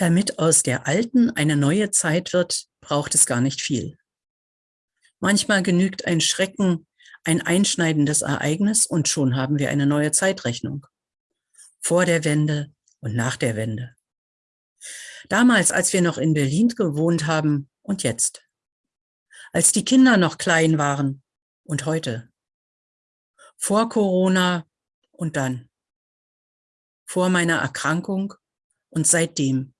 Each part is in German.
Damit aus der alten eine neue Zeit wird, braucht es gar nicht viel. Manchmal genügt ein Schrecken, ein einschneidendes Ereignis und schon haben wir eine neue Zeitrechnung. Vor der Wende und nach der Wende. Damals, als wir noch in Berlin gewohnt haben und jetzt. Als die Kinder noch klein waren und heute. Vor Corona und dann. Vor meiner Erkrankung und seitdem.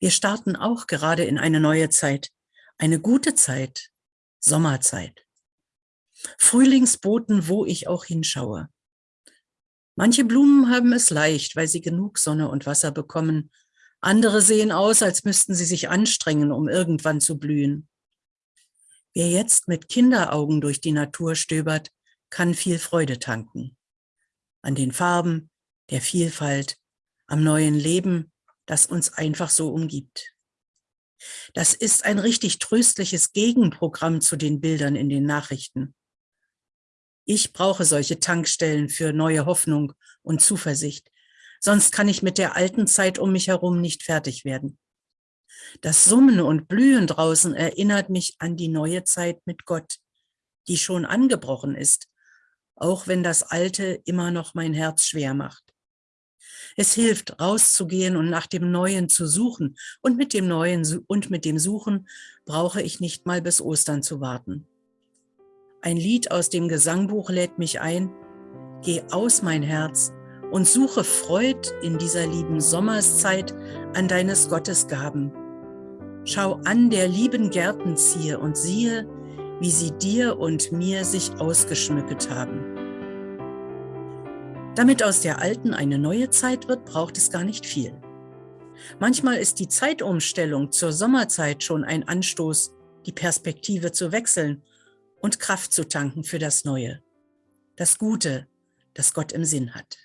Wir starten auch gerade in eine neue Zeit, eine gute Zeit, Sommerzeit. Frühlingsboten, wo ich auch hinschaue. Manche Blumen haben es leicht, weil sie genug Sonne und Wasser bekommen. Andere sehen aus, als müssten sie sich anstrengen, um irgendwann zu blühen. Wer jetzt mit Kinderaugen durch die Natur stöbert, kann viel Freude tanken. An den Farben, der Vielfalt, am neuen Leben, das uns einfach so umgibt. Das ist ein richtig tröstliches Gegenprogramm zu den Bildern in den Nachrichten. Ich brauche solche Tankstellen für neue Hoffnung und Zuversicht, sonst kann ich mit der alten Zeit um mich herum nicht fertig werden. Das Summen und Blühen draußen erinnert mich an die neue Zeit mit Gott, die schon angebrochen ist, auch wenn das Alte immer noch mein Herz schwer macht. Es hilft, rauszugehen und nach dem Neuen zu suchen. Und mit dem Neuen und mit dem Suchen brauche ich nicht mal bis Ostern zu warten. Ein Lied aus dem Gesangbuch lädt mich ein. Geh aus, mein Herz, und suche Freud in dieser lieben Sommerszeit an deines Gottes Gaben. Schau an der lieben Gärtenziehe und siehe, wie sie dir und mir sich ausgeschmückt haben. Damit aus der alten eine neue Zeit wird, braucht es gar nicht viel. Manchmal ist die Zeitumstellung zur Sommerzeit schon ein Anstoß, die Perspektive zu wechseln und Kraft zu tanken für das Neue, das Gute, das Gott im Sinn hat.